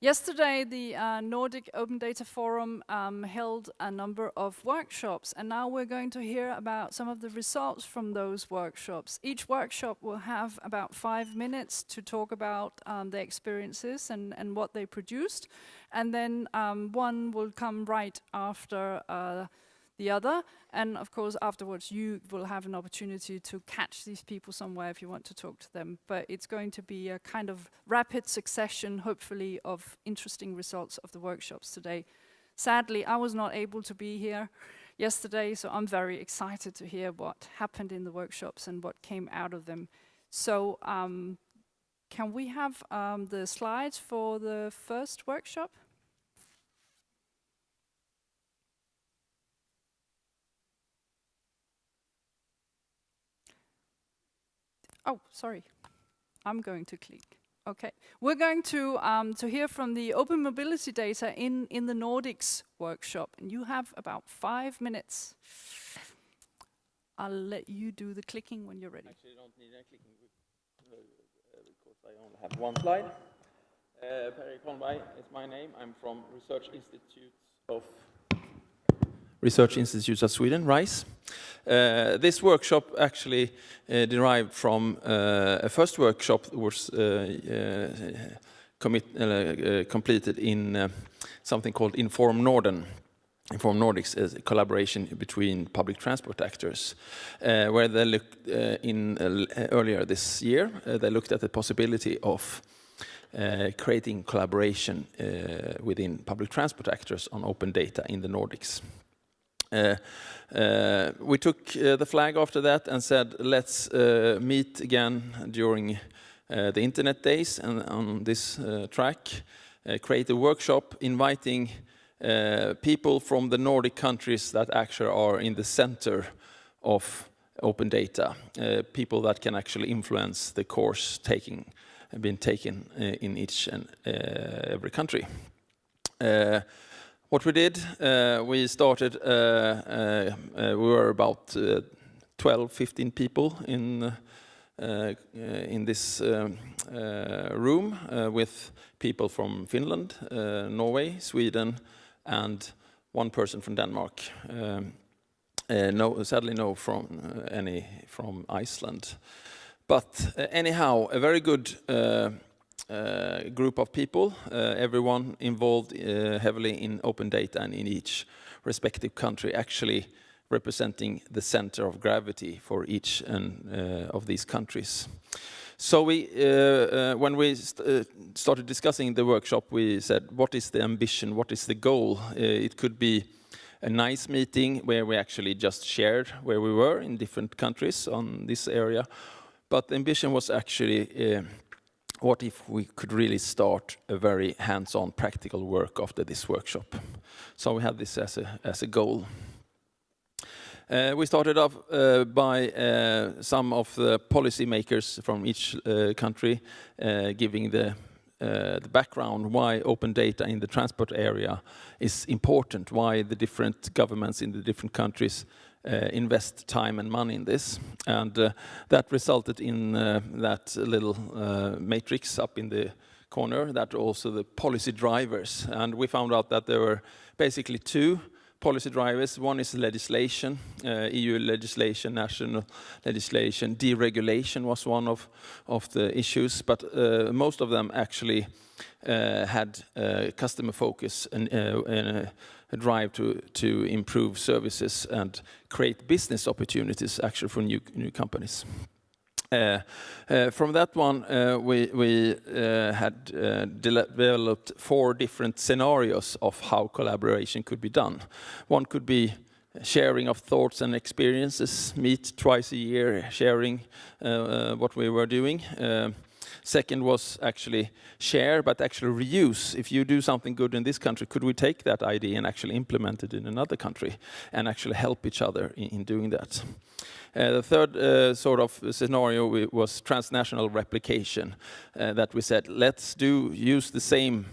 Yesterday, the uh, Nordic Open Data Forum um, held a number of workshops, and now we're going to hear about some of the results from those workshops. Each workshop will have about five minutes to talk about um, their experiences and, and what they produced, and then um, one will come right after uh, the other. And of course, afterwards, you will have an opportunity to catch these people somewhere if you want to talk to them. But it's going to be a kind of rapid succession, hopefully, of interesting results of the workshops today. Sadly, I was not able to be here yesterday, so I'm very excited to hear what happened in the workshops and what came out of them. So um, can we have um, the slides for the first workshop? Oh, sorry. I'm going to click. Okay. We're going to, um, to hear from the open mobility data in, in the Nordics workshop. And you have about five minutes. I'll let you do the clicking when you're ready. Actually, I don't need any clicking because I only have one slide. Uh, Perry Conway is my name. I'm from Research Institutes of Research Institutes of Sweden, RISE. Uh, this workshop actually uh, derived from uh, a first workshop that was commit, completed in something called Inform Norden. Inform Nordics is a collaboration between public transport actors, uh, where they looked uh, in uh, earlier this year. they looked at the possibility of creating collaboration within public transport actors on open data in the Nordics. Uh, uh, we took uh, the flag after that and said, let's meet again during the internet days and on this track, create a workshop inviting people from the Nordic countries that actually are in the center of open data, uh, people that can actually influence the course taking been taken uh, in each and uh, every country. What we did, uh, we started, uh, uh, uh we were about uh, 12, 15 people in, uh, in this room with people from Finland, Norway, Sweden, and one person from Denmark. Um, no, sadly, no from any from Iceland. But anyhow, a very good uh, group of people, uh, everyone involved uh, heavily in open data and in each respective country actually representing the center of gravity for each and, of these countries. So we, uh, uh, when we st uh, started discussing the workshop, we said, what is the ambition, what is the goal? it could be a nice meeting where we actually just shared where we were in different countries on this area. But the ambition was actually what if we could really start a very hands-on practical work after this workshop? So we had this as a, as a goal. Uh, we started off uh, by uh, some of the policymakers from each uh, country uh, giving the, uh, the background why open data in the transport area is important, why the different governments in the different countries invest time and money in this. And uh, that resulted in uh, that little matrix up in the corner, that also the policy drivers. And we found out that there were basically two policy drivers. One is legislation, uh, EU legislation, national legislation. Deregulation was one of, of the issues, but uh, most of them actually uh, had customer focus and, drive to, to improve services and create business opportunities actually for new, new companies. Uh, uh, from that one, uh, we, we uh, had uh, developed four different scenarios of how collaboration could be done. One could be sharing of thoughts and experiences, meet twice a year, sharing uh, what we were doing. Second was actually share, but actually reuse. If you do something good in this country, could we take that idea and actually implement it in another country and actually help each other in, in doing that? Uh, the third uh, sort of scenario was transnational replication, uh, that we said, let's do use the same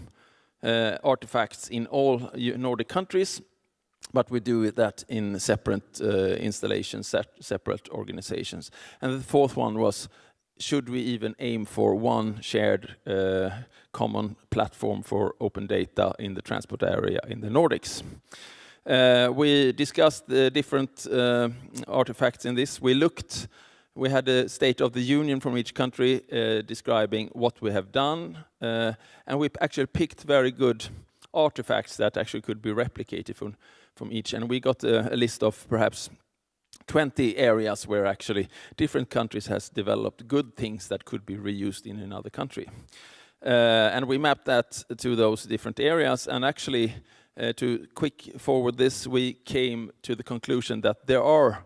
uh, artifacts in all Nordic countries, but we do that in separate uh, installations, separate organizations. And the fourth one was should we even aim for one shared uh, common platform for open data in the transport area in the Nordics? Uh, we discussed the different uh, artifacts in this. We looked, we had a state of the union from each country describing what we have done, and we actually picked very good artifacts that actually could be replicated from from each. And we got a list of perhaps 20 areas where actually different countries has developed good things that could be reused in another country. Uh, and we mapped that to those different areas, and actually, uh, to quick forward this, we came to the conclusion that there are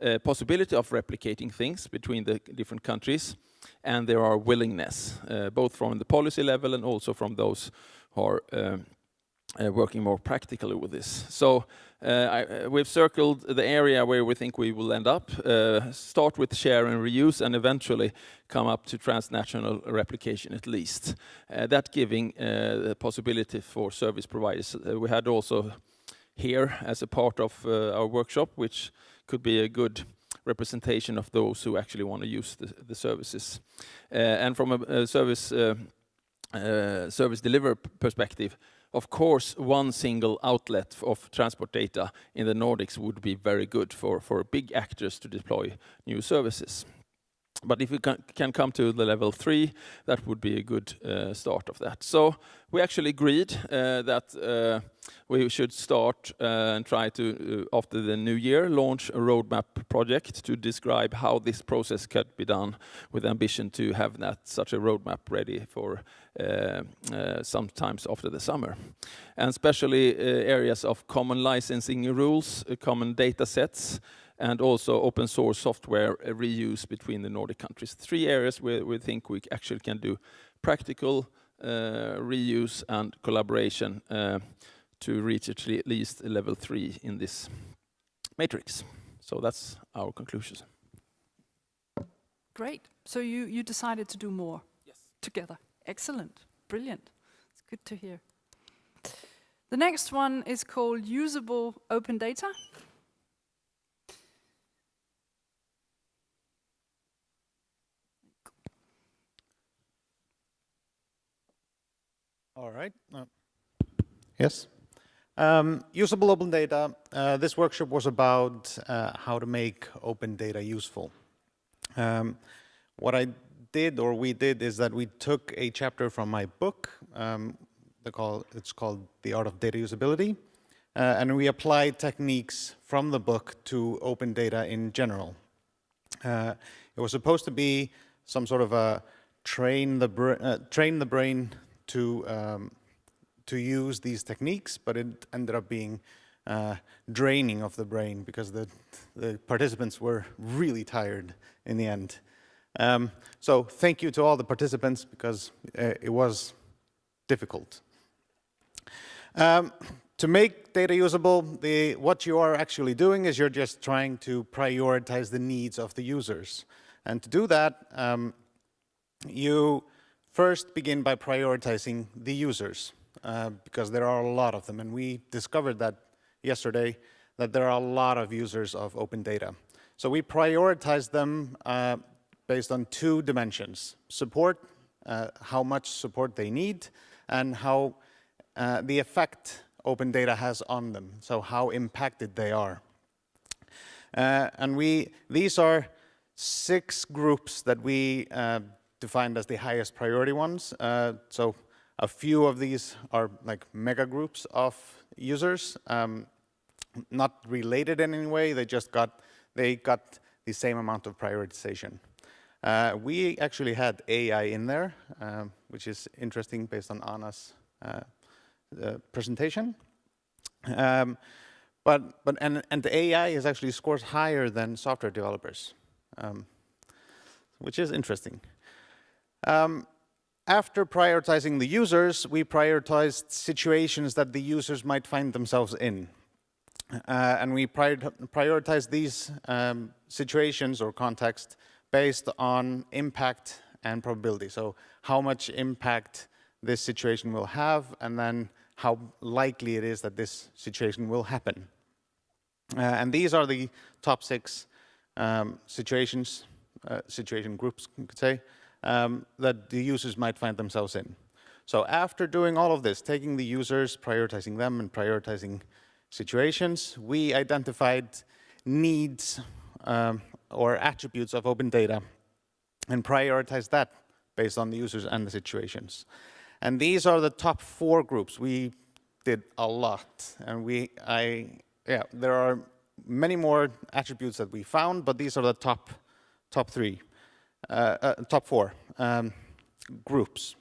a possibility of replicating things between the different countries, and there are willingness both from the policy level and also from those who are um, working more practically with this. Uh, uh, we've circled the area where we think we will end up, uh, start with share and reuse, and eventually come up to transnational replication at least. That giving the possibility for service providers. We had also here as a part of our workshop, which could be a good representation of those who actually want to use the services. And from a service delivery perspective, of course, one single outlet of transport data in the Nordics would be very good for for big actors to deploy new services. But if we can come to the level three, that would be a good uh, start of that. So we actually agreed uh, that uh, we should start and try to, after the new year, launch a roadmap project to describe how this process could be done with ambition to have that such a roadmap ready for Uh, uh, sometimes after the summer. And especially uh, areas of common licensing rules, common data sets, and also open source software reuse between the Nordic countries. Three areas where we think we actually can do practical reuse and collaboration to reach at least level three in this matrix. So that's our conclusions. Great. So you, you decided to do more? Yes together. Excellent. Brilliant. It's good to hear. The next one is called Usable Open Data. All right. Uh, yes. Um, usable open data. Uh, this workshop was about uh, how to make open data useful. Um, what I did, or we did, is that we took a chapter from my book, um, it's called "The Art of Data Usability," uh, and we applied techniques from the book to open data in general. Uh, it was supposed to be some sort of a train the uh, brain to um, to use these techniques, but it ended up being draining of the brain because the participants were really tired in the end. Um, thank you to all the participants because uh, it was difficult. Um, to make data usable, what you are actually doing is you're just trying to prioritize the needs of the users. And to do that, um, you first begin by prioritizing the users, uh, because there are a lot of them, and we discovered that yesterday, that there are a lot of users of open data. So we prioritize them uh, based on two dimensions, support, uh, how much support they need, and how uh, the effect open data has on them, so how impacted they are. Uh, and we, these are six groups that we uh, defined as the highest priority ones. So a few of these are like mega groups of users, um, not related in any way, they just got, they got the same amount of prioritization. Uh, we actually had AI in there, um, which is interesting based on Anna's uh, uh, presentation. Um, but and the AI is actually scores higher than software developers, um, which is interesting. After prioritizing the users, we prioritized situations that the users might find themselves in. Uh, and we prioritize these situations or context based on impact and probability. So how much impact this situation will have, and then how likely it is that this situation will happen. And these are the top six situations uh, situation groups, you could say, um, that the users might find themselves in. So after doing all of this, taking the users, prioritizing them, and prioritizing situations, we identified needs um, or attributes of open data and prioritize that based on the users and the situations. And these are the top four groups. We did a lot, and we, I, yeah, there are many more attributes that we found, but these are the top, top three, uh, uh, top four um, groups.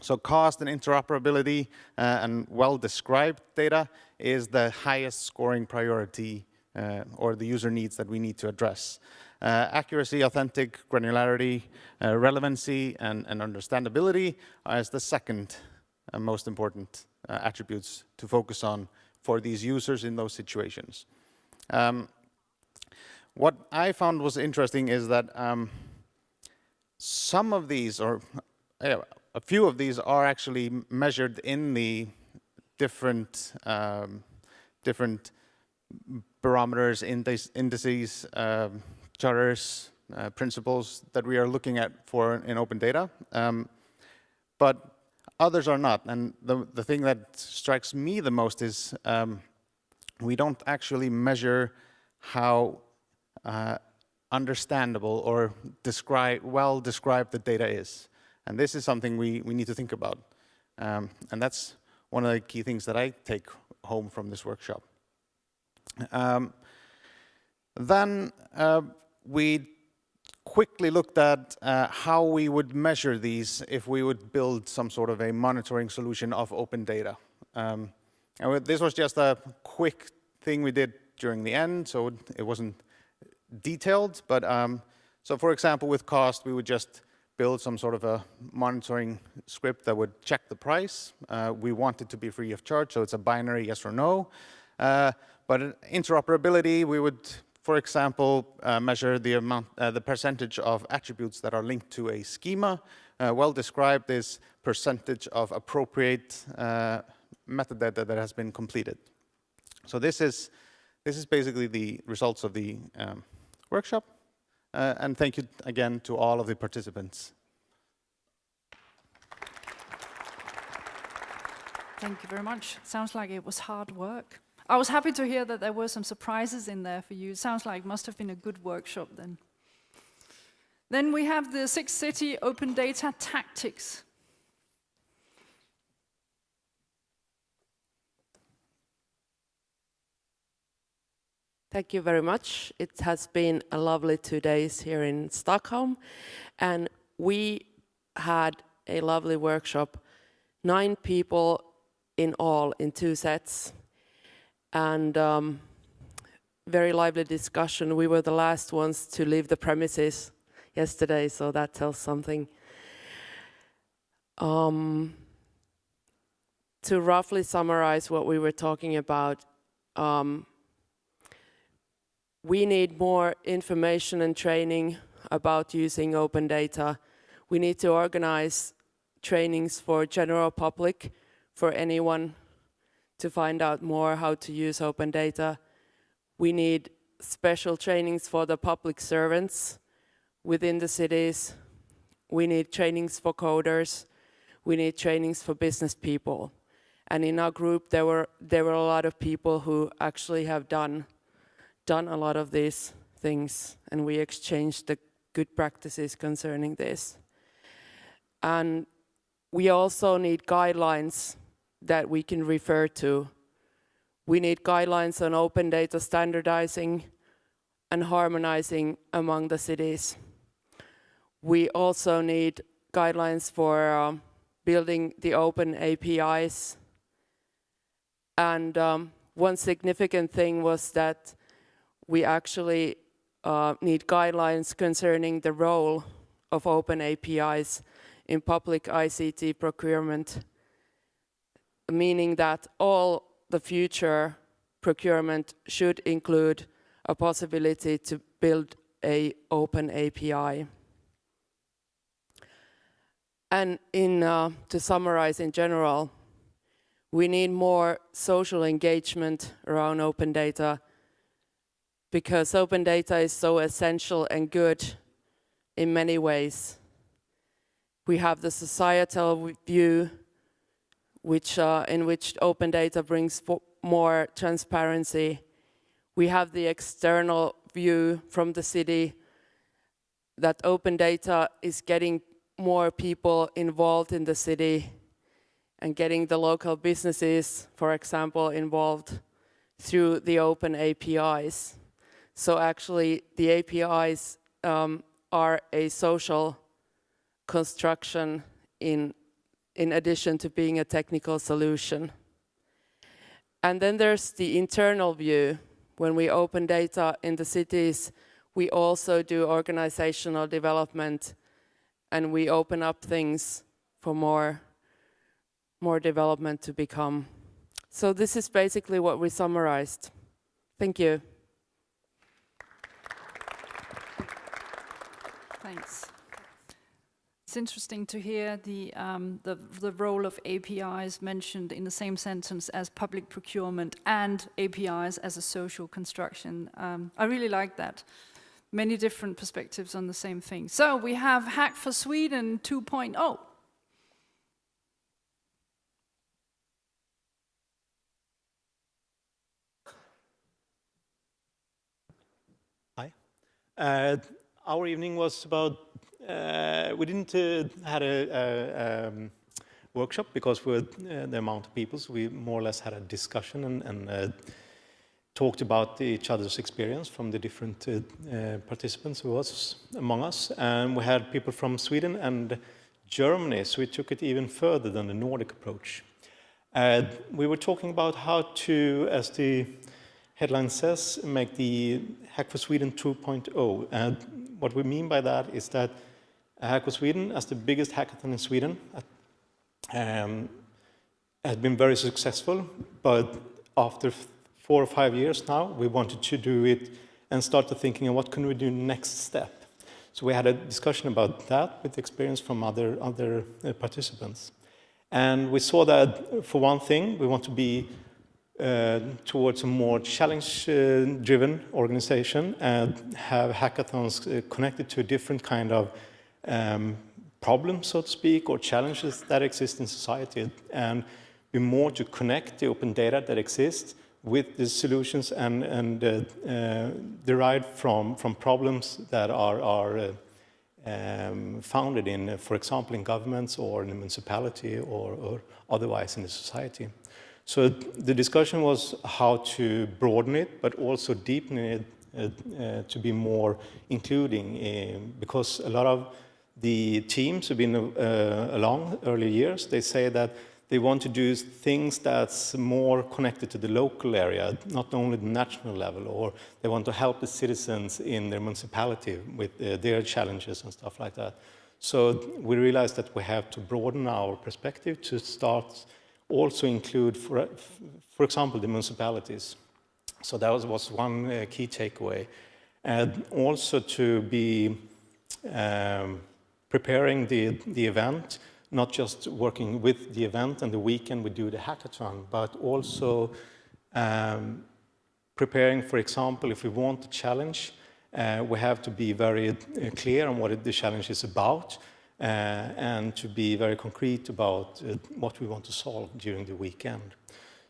So cost and interoperability uh, and well-described data is the highest scoring priority uh, or the user needs that we need to address. Uh, accuracy, authentic, granularity, uh, relevancy, and, and, understandability is the second uh, most important uh, attributes to focus on for these users in those situations. Um, what I found was interesting is that um, some of these, or a few of these are actually measured in the different um, different barometers, indices, um, charters, uh, principles that we are looking at for in open data. Um, but others are not. And the, the thing that strikes me the most is um, we don't actually measure how uh, understandable or describe, well described the data is. And this is something we, we need to think about. Um, and that's one of the key things that I take home from this workshop. Um, then uh, we quickly looked at uh, how we would measure these if we would build some sort of a monitoring solution of open data. Um, and this was just a quick thing we did during the end, so it wasn't detailed, but um, so for example, with cost, we would just build some sort of a monitoring script that would check the price. Uh, we want it to be free of charge, so it's a binary yes or no. Uh, but interoperability, we would, for example, uh, measure the amount, uh, the percentage of attributes that are linked to a schema. Uh, well described is percentage of appropriate uh, metadata that has been completed. So this is this is basically the results of the um, workshop. Uh, and thank you again to all of the participants. Thank you very much. Sounds like it was hard work. I was happy to hear that there were some surprises in there for you. It sounds like it must have been a good workshop then. Then we have the Six City Open Data Tactics. Thank you very much. It has been a lovely two days here in Stockholm and we had a lovely workshop. Nine people in all in two sets and um, very lively discussion. We were the last ones to leave the premises yesterday, so that tells something. Um, to roughly summarize what we were talking about, um, we need more information and training about using open data. We need to organize trainings for general public, for anyone to find out more how to use open data. We need special trainings for the public servants within the cities. We need trainings for coders. We need trainings for business people. And in our group, there were, there were a lot of people who actually have done done a lot of these things and we exchanged the good practices concerning this. And we also need guidelines that we can refer to. We need guidelines on open data standardizing and harmonizing among the cities. We also need guidelines for um, building the open APIs. And um, one significant thing was that we actually uh, need guidelines concerning the role of open APIs in public ICT procurement, meaning that all the future procurement should include a possibility to build a open API. And in, uh, to summarize in general, we need more social engagement around open data because open data is so essential and good in many ways. We have the societal view, which, uh, in which open data brings more transparency. We have the external view from the city that open data is getting more people involved in the city and getting the local businesses, for example, involved through the open APIs. So actually, the APIs um, are a social construction in, in addition to being a technical solution. And then there's the internal view. When we open data in the cities, we also do organizational development and we open up things for more, more development to become. So this is basically what we summarized. Thank you. Thanks. It's interesting to hear the, um, the, the role of APIs mentioned in the same sentence as public procurement and APIs as a social construction. Um, I really like that. Many different perspectives on the same thing. So we have Hack for Sweden oh. 2.0. Uh, our evening was about, uh, we didn't uh, had a, a um, workshop because we uh, the amount of people, so we more or less had a discussion and, and uh, talked about each other's experience from the different uh, participants who was among us. And we had people from Sweden and Germany, so we took it even further than the Nordic approach. Uh, we were talking about how to, as the headline says, make the Hack for Sweden 2.0. And what we mean by that is that Hack for Sweden, as the biggest hackathon in Sweden, um, has been very successful, but after four or five years now, we wanted to do it and start to thinking what can we do next step. So we had a discussion about that with experience from other, other uh, participants. And we saw that, for one thing, we want to be uh, towards a more challenge-driven organization and have hackathons uh, connected to a different kind of um, problem, so to speak, or challenges that exist in society, and be more to connect the open data that exists with the solutions and, and uh, uh, derived from, from problems that are, are uh, um, founded in, uh, for example, in governments or in a municipality or, or otherwise in the society. So the discussion was how to broaden it, but also deepen it uh, uh, to be more including, because a lot of the teams who've been uh, along early years, they say that they want to do things that's more connected to the local area, not only the national level, or they want to help the citizens in their municipality with uh, their challenges and stuff like that. So we realized that we have to broaden our perspective to start also include, for, for example, the municipalities. So that was, was one uh, key takeaway. And also to be um, preparing the, the event, not just working with the event and the weekend we do the hackathon, but also um, preparing, for example, if we want a challenge, uh, we have to be very uh, clear on what the challenge is about uh, and to be very concrete about uh, what we want to solve during the weekend.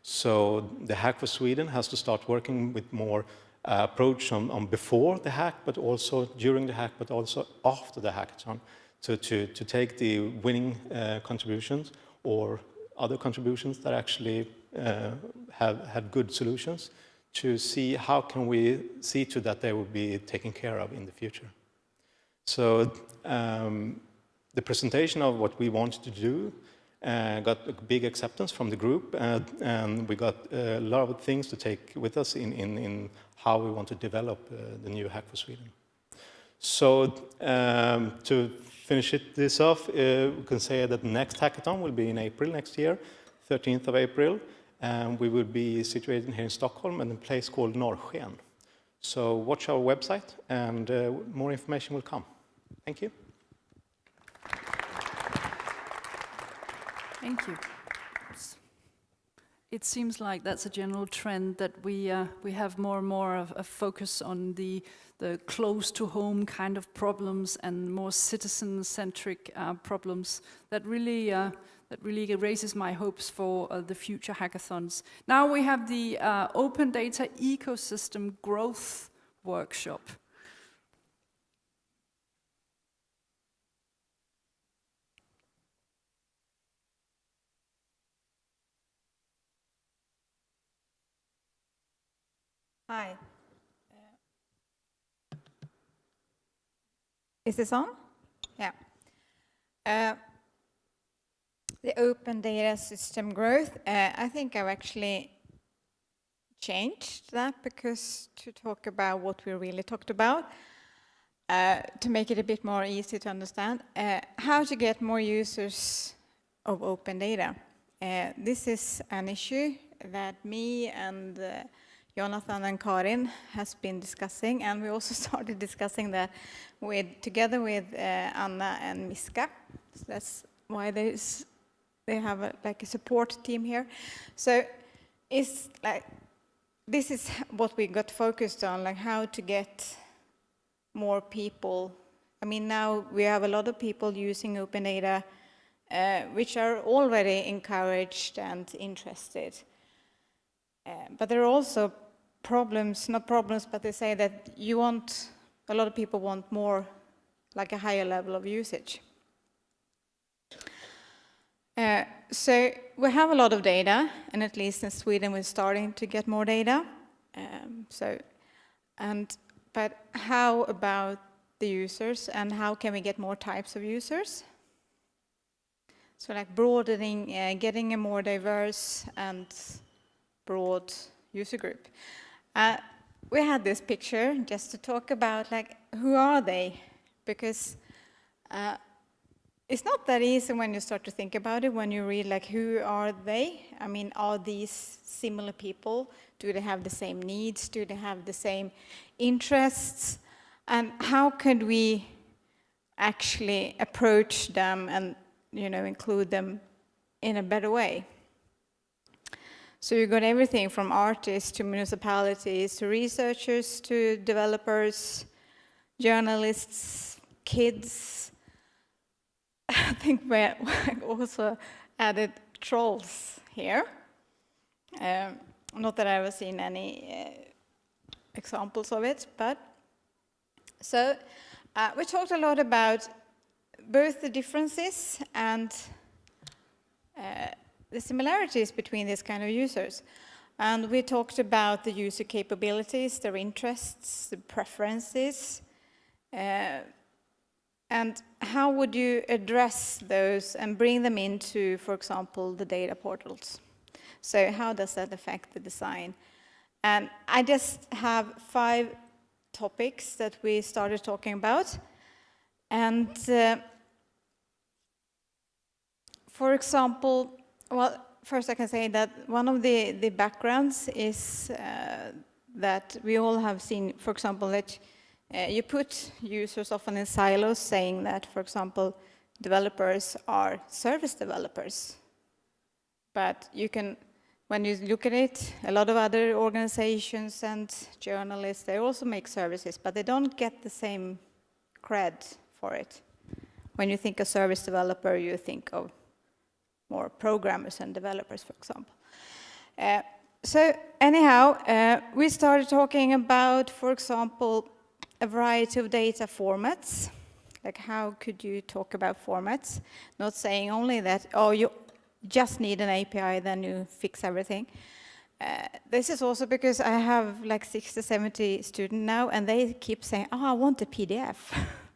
So the Hack for Sweden has to start working with more uh, approach on, on, before the hack, but also during the hack, but also after the hackathon. So to, to take the winning uh, contributions or other contributions that actually uh, have had good solutions to see how can we see to that they will be taken care of in the future. So um, the presentation of what we wanted to do uh, got a big acceptance from the group, uh, and we got a lot of things to take with us in, in, in how we want to develop uh, the new Hack for Sweden. So um, to finish it, this off, uh, we can say that the next hackathon will be in April next year, 13th of April, and we will be situated here in Stockholm in a place called Norrsken. So watch our website, and uh, more information will come. Thank you. Thank you. it seems like that's a general trend that we uh, we have more and more of a focus on the the close to home kind of problems and more citizen centric uh, problems that really uh, that really raises my hopes for uh, the future hackathons. Now we have the uh, open data ecosystem growth workshop. Hi. Is this on? Yeah. Uh, the open data system growth, uh, I think I've actually changed that because to talk about what we really talked about, uh, to make it a bit more easy to understand, uh, how to get more users of open data. Uh, this is an issue that me and uh, Jonathan and Karin has been discussing, and we also started discussing that with together with uh, Anna and Miska. So that's why there's they have a, like a support team here. So it's like this is what we got focused on, like how to get more people. I mean, now we have a lot of people using open data, uh, which are already encouraged and interested. Uh, but there are also problems, not problems, but they say that you want, a lot of people want more, like a higher level of usage. Uh, so we have a lot of data, and at least in Sweden we're starting to get more data. Um, so, and but how about the users, and how can we get more types of users? So like broadening, uh, getting a more diverse and broad user group. Uh, we had this picture just to talk about like who are they? Because uh, it's not that easy when you start to think about it when you read like who are they? I mean are these similar people? Do they have the same needs? Do they have the same interests? And how could we actually approach them and you know include them in a better way so you've got everything from artists to municipalities to researchers to developers, journalists, kids. I think we also added trolls here. Um, not that I've ever seen any uh, examples of it, but so uh, we talked a lot about both the differences and uh, the similarities between these kind of users. And we talked about the user capabilities, their interests, the preferences, uh, and how would you address those and bring them into, for example, the data portals? So how does that affect the design? And I just have five topics that we started talking about. And uh, for example, well, first I can say that one of the, the backgrounds is uh, that we all have seen, for example, that uh, you put users often in silos saying that, for example, developers are service developers. But you can, when you look at it, a lot of other organizations and journalists, they also make services, but they don't get the same cred for it. When you think of service developer, you think of more programmers and developers, for example. Uh, so anyhow, uh, we started talking about, for example, a variety of data formats. Like how could you talk about formats? Not saying only that, oh, you just need an API, then you fix everything. Uh, this is also because I have like 60, 70 students now, and they keep saying, oh, I want a PDF.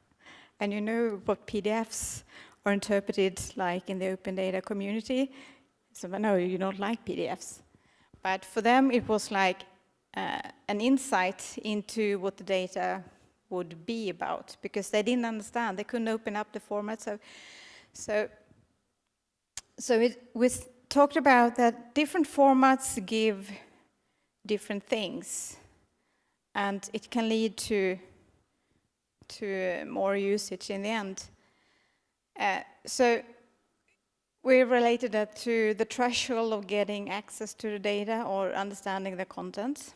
and you know what PDFs or interpreted like in the open data community. So no, you don't like PDFs. But for them, it was like uh, an insight into what the data would be about because they didn't understand. They couldn't open up the format. So, so, so it was talked about that different formats give different things, and it can lead to to more usage in the end. Uh, so we related that to the threshold of getting access to the data or understanding the contents.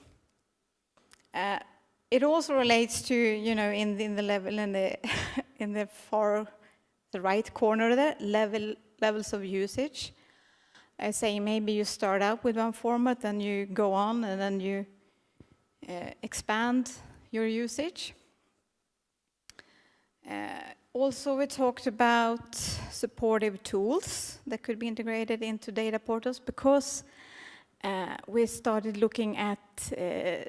Uh, it also relates to, you know, in the, in the level in the in the far the right corner there, level levels of usage. I say maybe you start out with one format, then you go on, and then you uh, expand your usage. Uh, also, we talked about supportive tools that could be integrated into data portals because uh, we started looking at uh,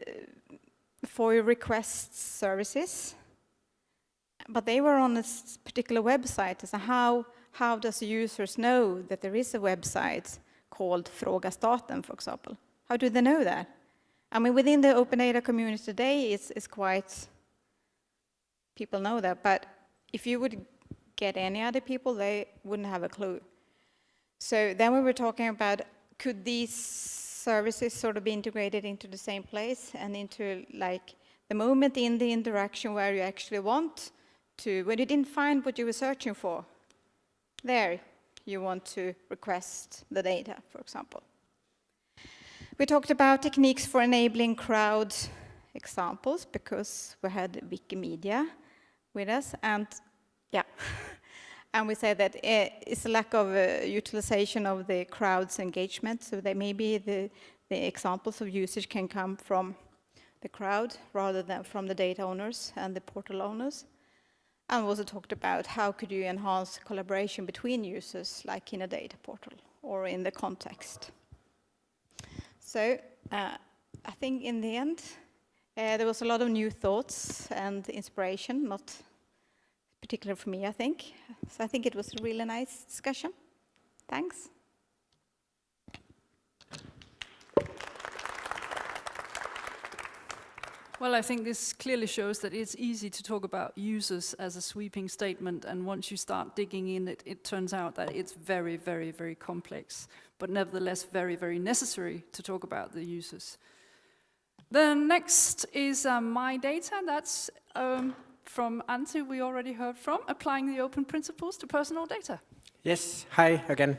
FOIA request services, but they were on a particular website. So how, how does users know that there is a website called Fråga Staten, for example? How do they know that? I mean, within the open data community today, it's, it's quite, people know that, but if you would get any other people, they wouldn't have a clue. So then we were talking about, could these services sort of be integrated into the same place and into like the moment in the interaction where you actually want to, when you didn't find what you were searching for, there you want to request the data, for example. We talked about techniques for enabling crowd examples because we had Wikimedia with us. And yeah, and we said that it's a lack of uh, utilization of the crowd's engagement. So that maybe the, the examples of usage can come from the crowd rather than from the data owners and the portal owners. And we also talked about how could you enhance collaboration between users, like in a data portal or in the context. So uh, I think in the end, uh, there was a lot of new thoughts and inspiration, not particular for me, I think. So I think it was a really nice discussion. Thanks. Well, I think this clearly shows that it's easy to talk about users as a sweeping statement, and once you start digging in, it, it turns out that it's very, very, very complex, but nevertheless very, very necessary to talk about the users. The next is uh, my data. That's um, from Antti, we already heard from, applying the open principles to personal data. Yes, hi again.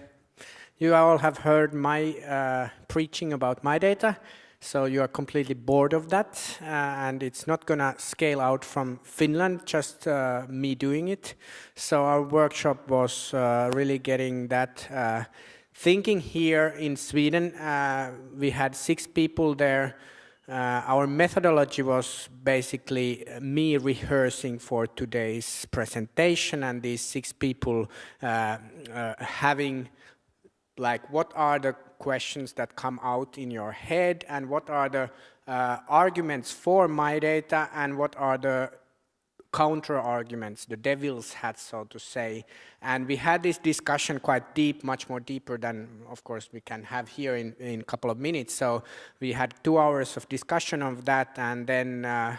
You all have heard my uh, preaching about my data, so you are completely bored of that, uh, and it's not going to scale out from Finland, just uh, me doing it. So our workshop was uh, really getting that uh, thinking here in Sweden. Uh, we had six people there uh, our methodology was basically me rehearsing for today's presentation and these six people uh, uh, having like what are the questions that come out in your head and what are the uh, arguments for my data and what are the counter arguments, the devil's hat, so to say. And we had this discussion quite deep, much more deeper than, of course, we can have here in, in a couple of minutes. So we had two hours of discussion of that, and then uh,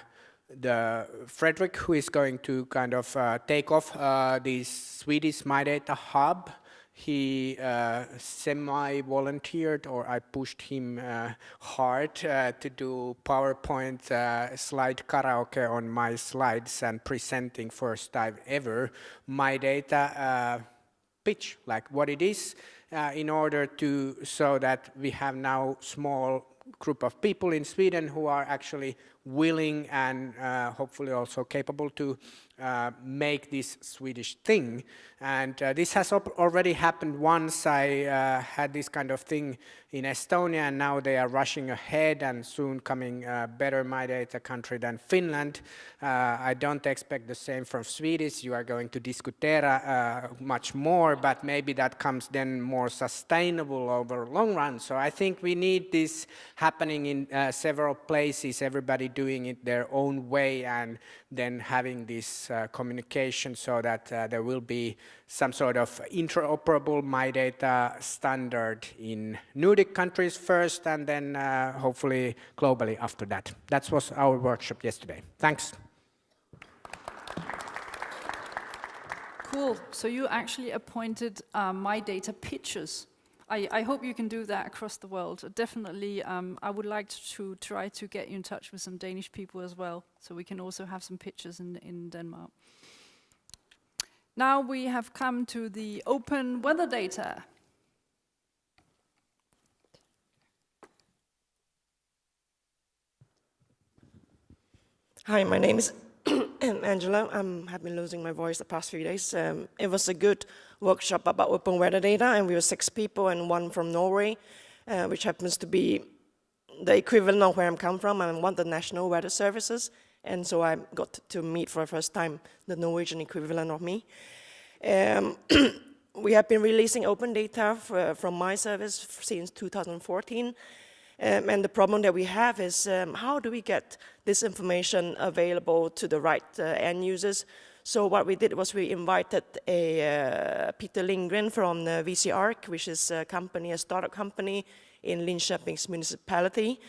the Frederick, who is going to kind of uh, take off uh, Swedish My Data Hub, he uh, semi-volunteered or I pushed him uh, hard uh, to do PowerPoint uh, slide karaoke on my slides and presenting first time ever. My data uh, pitch, like what it is, uh, in order to so that we have now small group of people in Sweden who are actually willing and hopefully also capable to uh, make this Swedish thing. And uh, this has already happened once. I uh, had this kind of thing in Estonia, and now they are rushing ahead and soon coming uh, better my data country than Finland. Uh, I don't expect the same from Swedish. You are going to Discutera much more, but maybe that comes then more sustainable over long run. So I think we need this happening in several places, everybody doing it their own way, and then having this uh, communication so that uh, there will be some sort of interoperable my data standard in Nordic countries first and then uh, hopefully globally after that. That was our workshop yesterday. Thanks. Cool. So you actually appointed uh, my data pitchers. I, I, hope you can do that across the world. Definitely, um, I would like to try to get you in touch with some Danish people as well, so we can also have some pictures in, in Denmark. Now we have come to the open weather data. Hi, my name is Angela. I have been losing my voice the past few days. Um, it was a good workshop about open weather data, and we were six people and one from Norway, uh, which happens to be the equivalent of where I'm come from. I'm one of the national weather services, and so I got to meet for the first time the Norwegian equivalent of me. Um, we have been releasing open data for, from my service since 2014, um, and the problem that we have is um, how do we get this information available to the right uh, end users? So what we did was we invited a uh, Peter Lindgren from the which is a company, a startup company in Linköping's municipality.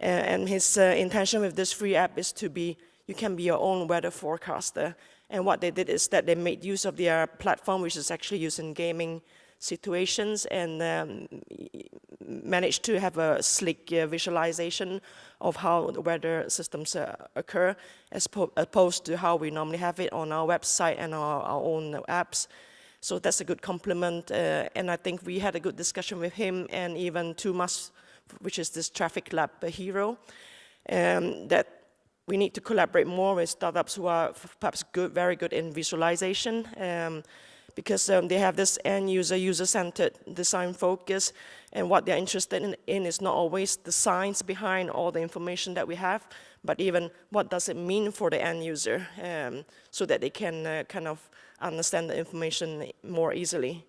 Uh, and his uh, intention with this free app is to be, you can be your own weather forecaster. And what they did is that they made use of their platform, which is actually used in gaming situations and um, managed to have a slick uh, visualization of how the weather systems uh, occur as opposed to how we normally have it on our website and our, our own apps. So that's a good compliment. Uh, and I think we had a good discussion with him and even Tumas, which is this traffic lab hero, um, that we need to collaborate more with startups who are perhaps good, very good in visualization. Um, because um, they have this end user, user-centered design focus, and what they're interested in, in, is not always the science behind all the information that we have, but even what does it mean for the end user, um, so that they can uh, kind of understand the information more easily.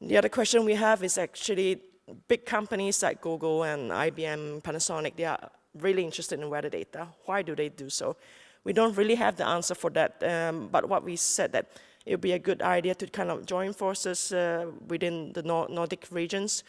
The other question we have is actually big companies like Google and IBM, Panasonic, they are really interested in weather data. Why do they do so? We don't really have the answer for that, um, but what we said that it would be a good idea to kind of join forces uh, within the Nordic regions.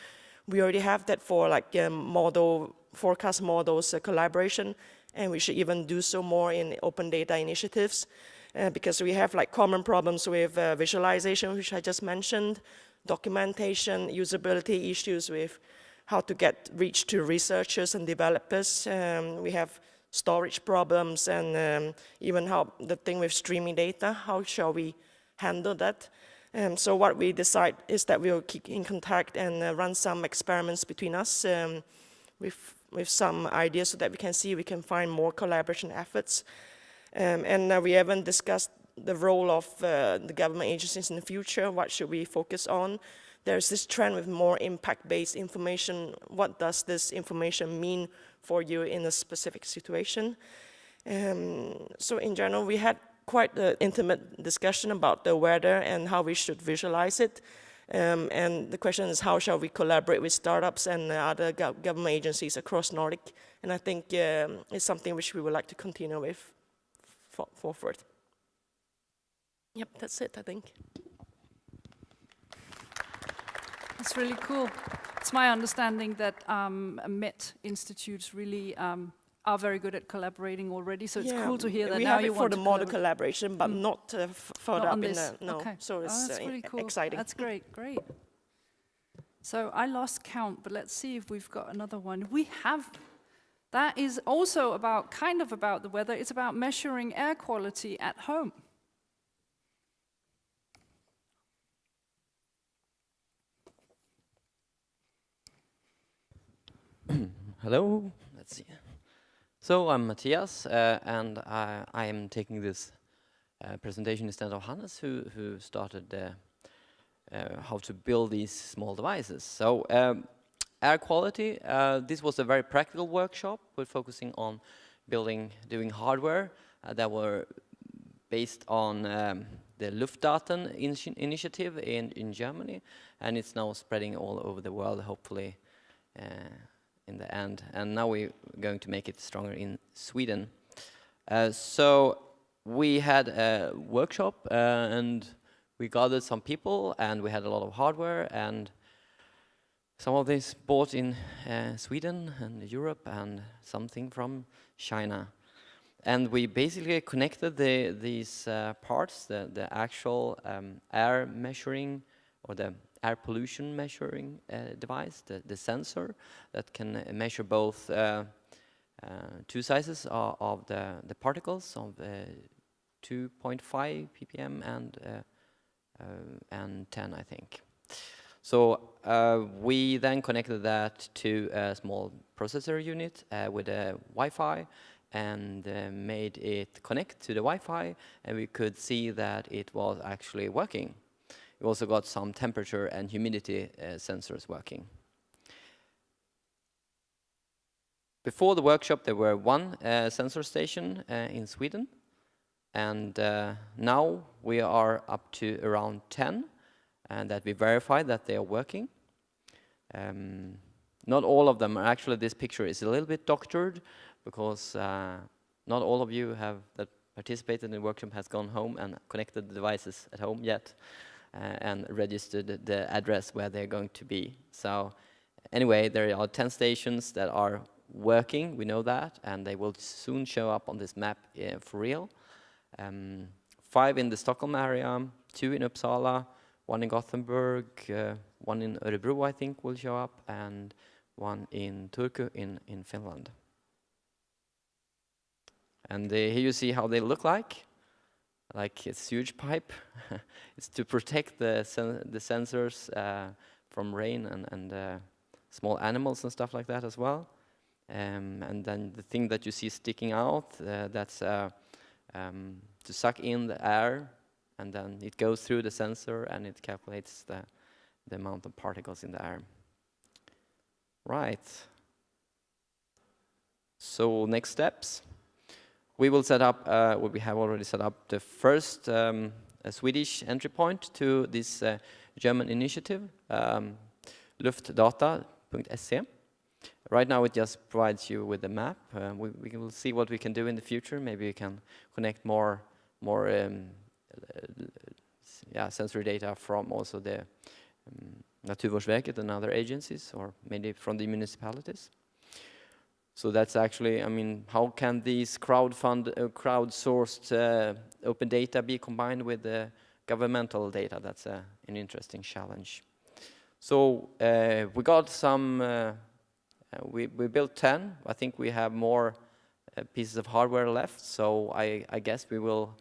We already have that for like um, model, forecast models uh, collaboration, and we should even do so more in open data initiatives. Uh, because we have like common problems with uh, visualization, which I just mentioned, documentation, usability issues with how to get reach to researchers and developers. Um, we have storage problems and um, even how the thing with streaming data, how shall we handle that. Um, so what we decide is that we'll keep in contact and uh, run some experiments between us um, with, with some ideas so that we can see we can find more collaboration efforts. Um, and uh, we haven't discussed the role of uh, the government agencies in the future, what should we focus on. There's this trend with more impact-based information. What does this information mean for you in a specific situation? Um, so in general, we had quite an intimate discussion about the weather and how we should visualize it. Um, and the question is how shall we collaborate with startups and other go government agencies across Nordic? And I think um, it's something which we would like to continue with for forward. Yep, that's it, I think. That's really cool. It's my understanding that um, Met institutes really um, are very good at collaborating already. So it's yeah, cool to hear that we now have you it want for the model collaboration, but mm. not uh, further not up in the no. Okay. So it's oh, that's uh, really cool. exciting. That's great, great. So I lost count, but let's see if we've got another one. We have. That is also about kind of about the weather. It's about measuring air quality at home. Hello. Let's see. So I'm Matthias, uh, and I, I, am taking this uh, presentation instead of Hannes, who, who started uh, uh how to build these small devices. So um, air quality, uh, this was a very practical workshop. We're focusing on building, doing hardware uh, that were based on um, the Luftdaten in initiative in, in Germany, and it's now spreading all over the world, hopefully in the end. And now we're going to make it stronger in Sweden. Uh, so we had a workshop uh, and we gathered some people and we had a lot of hardware and some of this bought in uh, Sweden and Europe and something from China. And we basically connected the, these uh, parts, the, the actual um, air measuring or the air pollution measuring uh, device, the, the sensor that can measure both uh, uh, two sizes of, of, the, the particles of 2.5 ppm and and 10, I think. So uh, we then connected that to a small processor unit uh, with a Wi-Fi and uh, made it connect to the Wi-Fi, and we could see that it was actually working. We also got some temperature and humidity uh, sensors working. Before the workshop, there were one uh, sensor station uh, in Sweden, and uh, now we are up to around 10, and that we verify that they are working. Um, not all of them, actually this picture is a little bit doctored, because uh, not all of you have that participated in the workshop has gone home and connected the devices at home yet and registered the address where they're going to be. So anyway, there are 10 stations that are working, we know that, and they will soon show up on this map uh, for real. Um, five in the Stockholm area, two in Uppsala, one in Gothenburg, uh, one in Örebro I think will show up, and one in Turku in, in Finland. And uh, here you see how they look like. Like it's huge pipe. it's to protect the sen the sensors uh, from rain and, and uh, small animals and stuff like that as well. Um, and then the thing that you see sticking out, uh, that's uh, um, to suck in the air, and then it goes through the sensor and it calculates the, the amount of particles in the air. Right. So next steps we will set up, uh, we have already set up the first um, Swedish entry point to this uh, German initiative, um, luftdata.se. Right now it just provides you with a map. Uh, we, we, will see what we can do in the future. Maybe we can connect more, more um, yeah, sensory data from also the um, Naturvårdsverket and other agencies, or maybe from the municipalities. So that's actually, I mean, how can these crowdfund, uh, crowdsourced uh, open data be combined with the governmental data? That's uh, an interesting challenge. So uh, we got some, uh, uh, we, we built 10. I think we have more pieces of hardware left. So I, I guess we will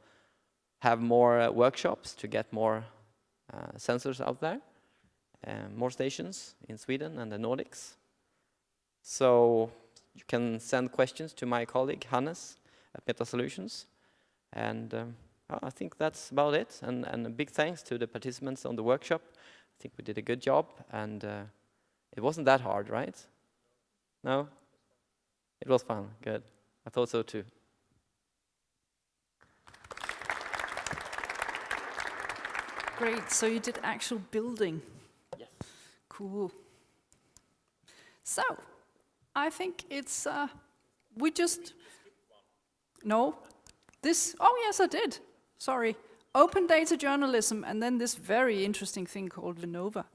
have more workshops to get more sensors out there, more stations in Sweden and the Nordics. So you can send questions to my colleague Hannes at Meta Solutions. And um, I think that's about it. And, and a big thanks to the participants on the workshop. I think we did a good job. And uh, it wasn't that hard, right? No? It was fun. Good. I thought so too. Great. So you did actual building. Yes. Cool. So, I think it's, uh, we just, no, this, oh yes, I did, sorry. Open data journalism, and then this very interesting thing called Vinnova.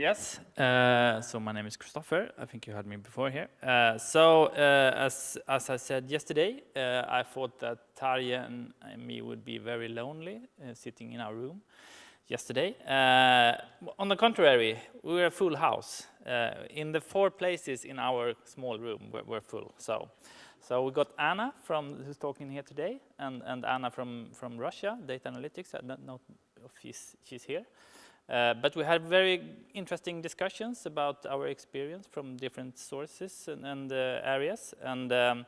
Yes, uh, so my name is Christopher. I think you had me before here. Uh, so, uh, as, as I said yesterday, uh, I thought that Tarje and, me would be very lonely uh, sitting in our room yesterday. Uh, on the contrary, we were a full house. in the four places in our small room, we're, we're, full. So, so we got Anna from who's talking here today, and, and Anna from, from Russia, data analytics. I don't know if she's, she's here. Uh, but we had very interesting discussions about our experience from different sources and, and uh, areas. And um,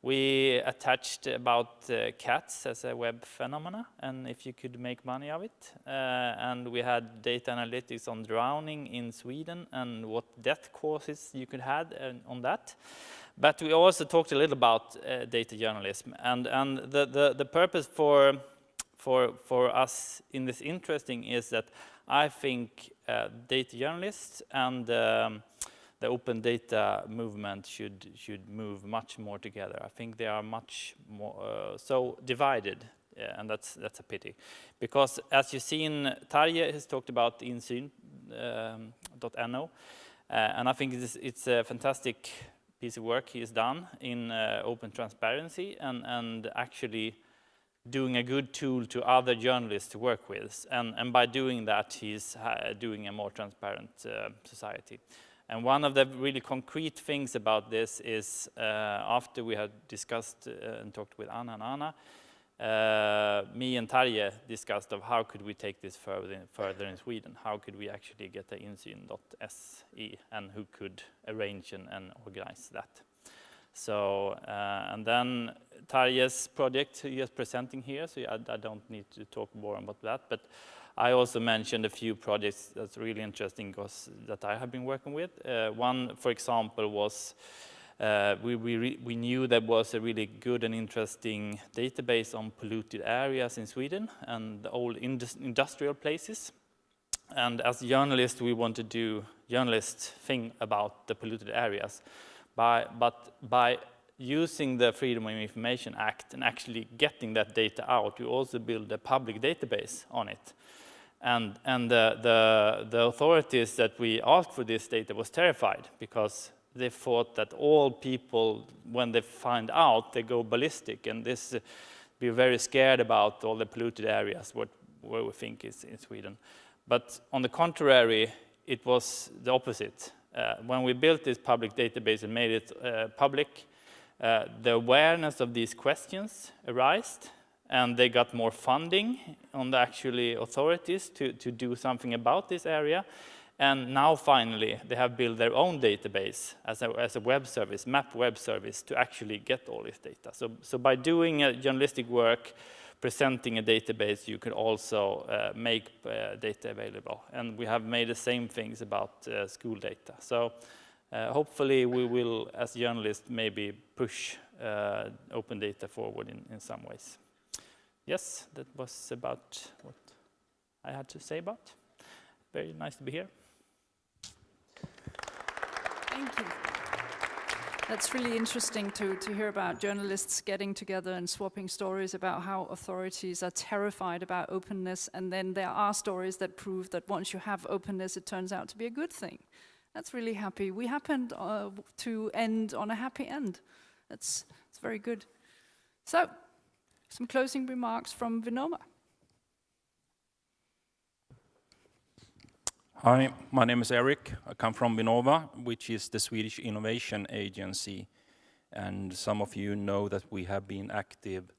we attached about uh, cats as a web phenomena and if you could make money of it. Uh, and we had data analytics on drowning in Sweden and what death causes you could have on that. But we also talked a little about uh, data journalism. And, and the, the, the purpose for, for, for us in this interesting is that I think uh, data journalists and um, the open data movement should should move much more together. I think they are much more uh, so divided, yeah, and that's that's a pity, because as you've seen, Tarje has talked about insyn.no, um, uh, and I think it's, it's, a fantastic piece of work he has done in uh, open transparency and and actually doing a good tool to other journalists to work with. And, and by doing that, he's uh, doing a more transparent uh, society. And one of the really concrete things about this is uh, after we had discussed uh, and talked with Anna and Anna, uh, me and Tarje discussed of how could we take this further in, further in Sweden? How could we actually get the insyn.se and who could arrange and, and organize that? So, uh, and then Tarje's project he is presenting here, so I, I, don't need to talk more about that. But I also mentioned a few projects that's really interesting because that I have been working with. Uh, one, for example, was uh, we, we, we, knew there was a really good and interesting database on polluted areas in Sweden and the old indus industrial places. And as journalists, we want to do journalist thing about the polluted areas. By, but by using the Freedom of Information Act and actually getting that data out, we also build a public database on it. And, and the, the, the authorities that we asked for this data was terrified because they thought that all people, when they find out, they go ballistic. And this, uh, be very scared about all the polluted areas, what, where we think is in Sweden. But on the contrary, it was the opposite. Uh, when we built this public database and made it uh, public, uh, the awareness of these questions arose, and they got more funding on the actually authorities to, to do something about this area. And now finally, they have built their own database as a, as a web service, map web service, to actually get all this data. So, so by doing a journalistic work, presenting a database, you can also uh, make uh, data available. And we have made the same things about uh, school data. So hopefully we will, as journalists, maybe push uh, open data forward in, in some ways. Yes, that was about what I had to say about. Very nice to be here. Thank you. That's really interesting to, to hear about journalists getting together and swapping stories about how authorities are terrified about openness, and then there are stories that prove that once you have openness, it turns out to be a good thing. That's really happy. We happened uh, to end on a happy end. That's, that's very good. So, some closing remarks from Vinnova. Hi, my name is Eric. I come from Vinnova, which is the Swedish innovation agency. And some of you know that we have been active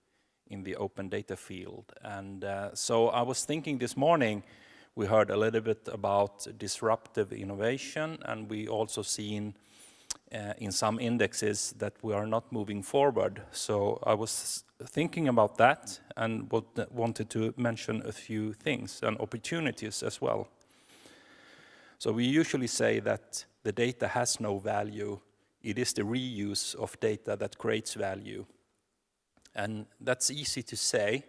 in the open data field. And uh, so I was thinking this morning, we heard a little bit about disruptive innovation, and we also seen uh, in some indexes that we are not moving forward. So I was thinking about that and wanted to mention a few things and opportunities as well. So we usually say that the data has no value. It is the reuse of data that creates value. And that's easy to say,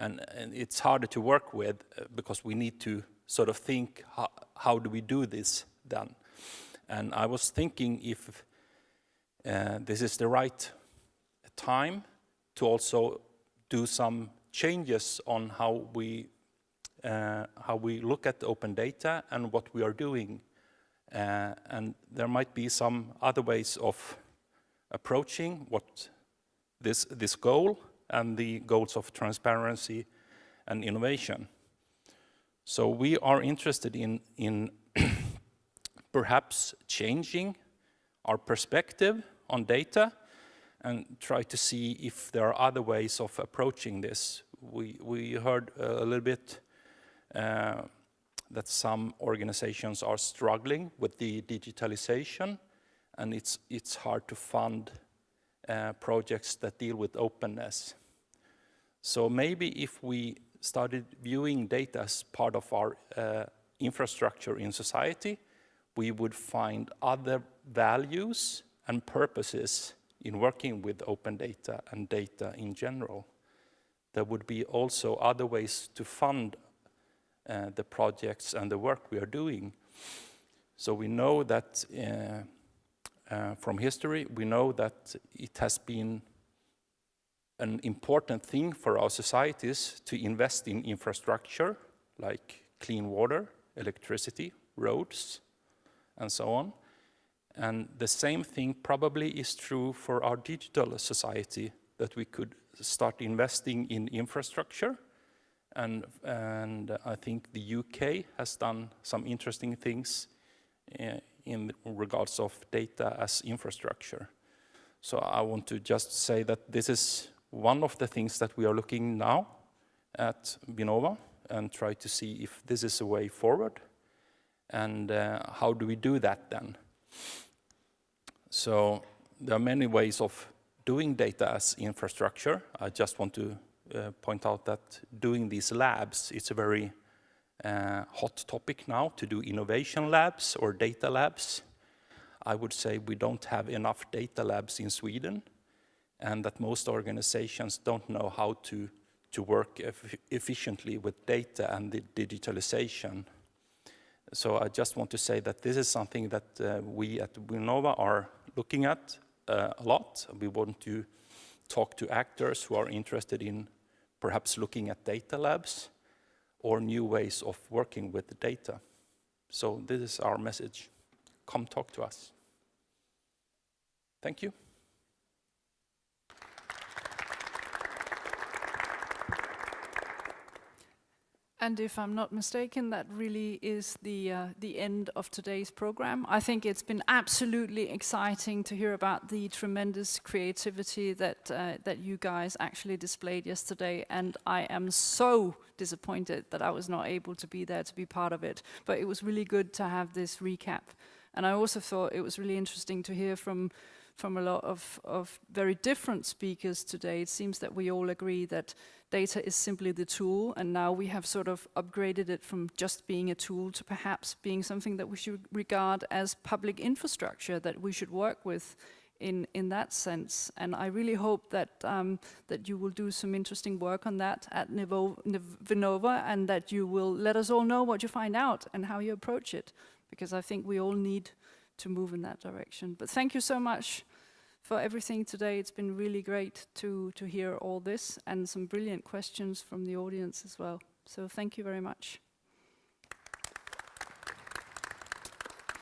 and, and it's harder to work with uh, because we need to sort of think, how, how do we do this then? And I was thinking if uh, this is the right time to also do some changes on how we uh, how we look at open data and what we are doing. Uh, and there might be some other ways of approaching what this, this goal and the goals of transparency and innovation. So we are interested in, in perhaps changing our perspective on data and try to see if there are other ways of approaching this. We, we heard a little bit uh, that some organizations are struggling with the digitalization and it's, it's hard to fund uh, projects that deal with openness. So maybe if we started viewing data as part of our uh, infrastructure in society, we would find other values and purposes in working with open data and data in general. There would be also other ways to fund uh, the projects and the work we are doing. So we know that uh, uh, from history, we know that it has been an important thing for our societies to invest in infrastructure like clean water, electricity, roads, and so on. And the same thing probably is true for our digital society, that we could start investing in infrastructure and, and I think the UK has done some interesting things uh, in regards of data as infrastructure. So I want to just say that this is one of the things that we are looking now at Vinnova and try to see if this is a way forward and uh, how do we do that then? So there are many ways of doing data as infrastructure. I just want to uh, point out that doing these labs, it's a very uh, hot topic now to do innovation labs or data labs. I would say we don't have enough data labs in Sweden and that most organizations don't know how to, to work efficiently with data and the digitalization. So I just want to say that this is something that uh, we at Vinnova are looking at uh, a lot. We want to talk to actors who are interested in perhaps looking at data labs or new ways of working with the data. So this is our message. Come talk to us. Thank you. And if I'm not mistaken, that really is the uh, the end of today's program. I think it's been absolutely exciting to hear about the tremendous creativity that uh, that you guys actually displayed yesterday. And I am so disappointed that I was not able to be there to be part of it. But it was really good to have this recap. And I also thought it was really interesting to hear from from a lot of, of very different speakers today. It seems that we all agree that data is simply the tool, and now we have sort of upgraded it from just being a tool to perhaps being something that we should regard as public infrastructure that we should work with in, in that sense. And I really hope that, um, that you will do some interesting work on that at Nivo, Vinnova and that you will let us all know what you find out and how you approach it, because I think we all need to move in that direction. But thank you so much for everything today. It's been really great to, to hear all this and some brilliant questions from the audience as well. So thank you very much.